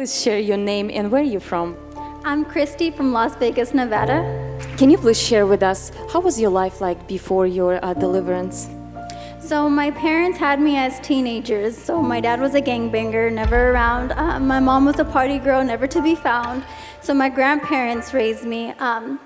Please share your name and where you're from. I'm Christy from Las Vegas, Nevada. Can you please share with us how was your life like before your uh, deliverance? So my parents had me as teenagers. So my dad was a gangbanger, never around. Uh, my mom was a party girl, never to be found. So my grandparents raised me. Um,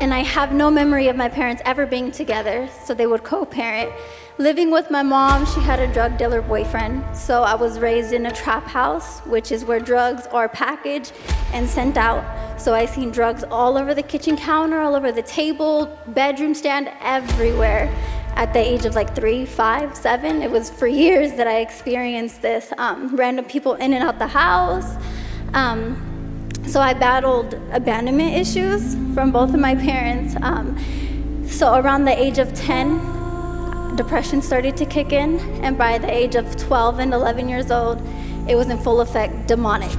and I have no memory of my parents ever being together, so they would co-parent. Living with my mom, she had a drug dealer boyfriend, so I was raised in a trap house, which is where drugs are packaged and sent out. So I seen drugs all over the kitchen counter, all over the table, bedroom stand, everywhere. At the age of like three, five, seven, it was for years that I experienced this. Um, random people in and out the house. Um, so I battled abandonment issues from both of my parents. Um, so around the age of 10, depression started to kick in, and by the age of 12 and 11 years old, it was in full effect demonic.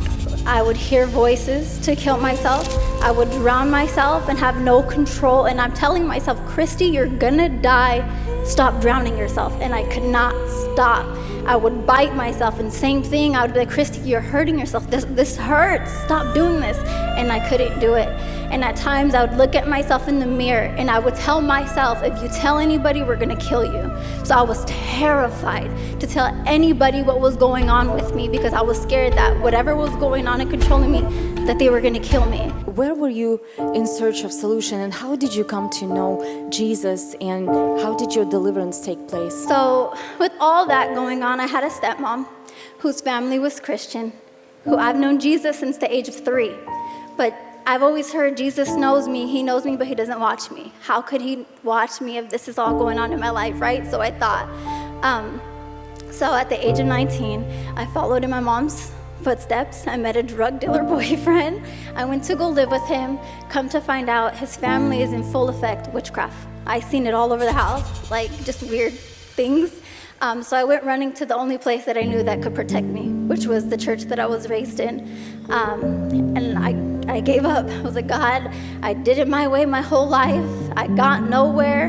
I would hear voices to kill myself. I would drown myself and have no control. And I'm telling myself, Christy, you're gonna die. Stop drowning yourself. And I could not stop. I would bite myself and same thing. I would be like, Christy, you're hurting yourself. This, this hurts. Stop doing this. And I couldn't do it. And at times I would look at myself in the mirror and I would tell myself, if you tell anybody, we're gonna kill you. So I was terrified to tell anybody what was going on with me because I was scared that whatever was going on and controlling me, that they were gonna kill me. Where were you in search of solution and how did you come to know Jesus and how did your deliverance take place? So with all that going on, I had a stepmom whose family was Christian, who I've known Jesus since the age of three. But I've always heard Jesus knows me, he knows me, but he doesn't watch me. How could he watch me if this is all going on in my life, right? So I thought. Um, so at the age of 19, I followed in my mom's footsteps. I met a drug dealer boyfriend. I went to go live with him. Come to find out, his family is in full effect witchcraft. I seen it all over the house, like just weird things. Um, so I went running to the only place that I knew that could protect me, which was the church that I was raised in. Um, and I, I gave up. I was like, God, I did it my way my whole life. I got nowhere.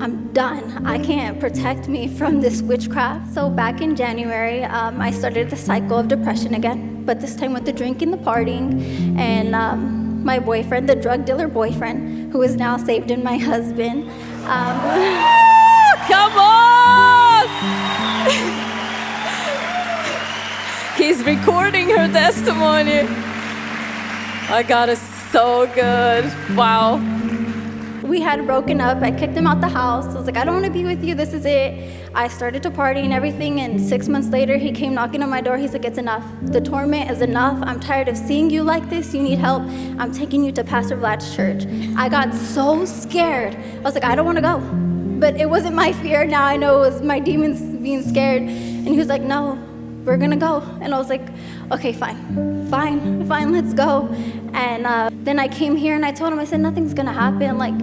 I'm done. I can't protect me from this witchcraft. So back in January, um, I started the cycle of depression again, but this time with the drinking, the partying, and um, my boyfriend, the drug dealer boyfriend, who is now saved in my husband. Um, Come on! He's recording her testimony. I got it so good. Wow. We had broken up. I kicked him out the house. I was like, I don't want to be with you. This is it. I started to party and everything. And six months later, he came knocking on my door. He's like, It's enough. The torment is enough. I'm tired of seeing you like this. You need help. I'm taking you to Pastor Vlad's church. I got so scared. I was like, I don't want to go but it wasn't my fear. Now I know it was my demons being scared. And he was like, no, we're gonna go. And I was like, okay, fine, fine, fine, let's go. And uh, then I came here and I told him, I said, nothing's gonna happen. Like,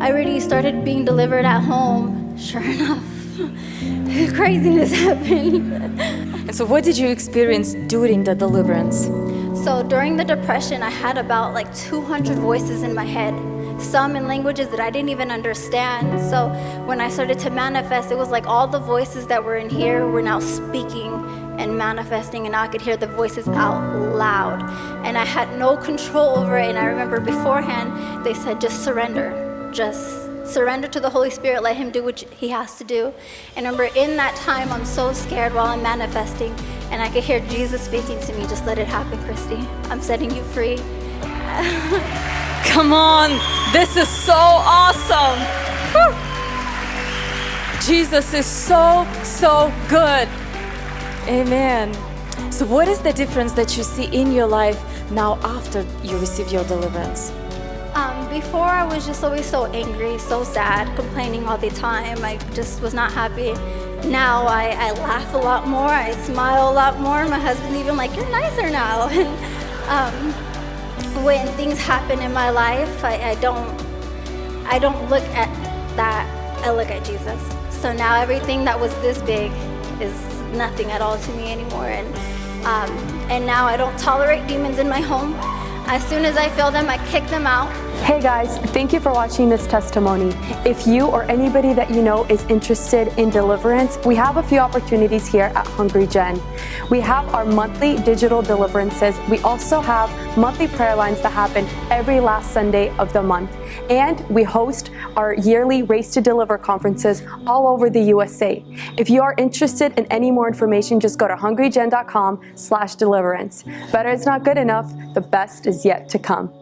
I already started being delivered at home. Sure enough, craziness happened. and so what did you experience during the deliverance? So during the depression, I had about like 200 voices in my head some in languages that I didn't even understand. So when I started to manifest, it was like all the voices that were in here were now speaking and manifesting, and I could hear the voices out loud. And I had no control over it. And I remember beforehand, they said, just surrender. Just surrender to the Holy Spirit, let Him do what He has to do. And remember, in that time, I'm so scared while I'm manifesting, and I could hear Jesus speaking to me, just let it happen, Christy. I'm setting you free. Come on, this is so awesome. Woo. Jesus is so, so good. Amen. So, what is the difference that you see in your life now after you receive your deliverance? Um, before, I was just always so angry, so sad, complaining all the time. I just was not happy. Now I, I laugh a lot more, I smile a lot more. My husband even like, you're nicer now. um, when things happen in my life, I, I don't I don't look at that. I look at Jesus. So now everything that was this big is nothing at all to me anymore. And um, and now I don't tolerate demons in my home. As soon as I feel them, I kick them out. Hey guys, thank you for watching this testimony. If you or anybody that you know is interested in deliverance, we have a few opportunities here at Hungry Gen. We have our monthly digital deliverances. We also have monthly prayer lines that happen every last Sunday of the month. And we host our yearly Race to Deliver conferences all over the USA. If you are interested in any more information, just go to hungrygen.com slash deliverance. Better is not good enough. The best is yet to come.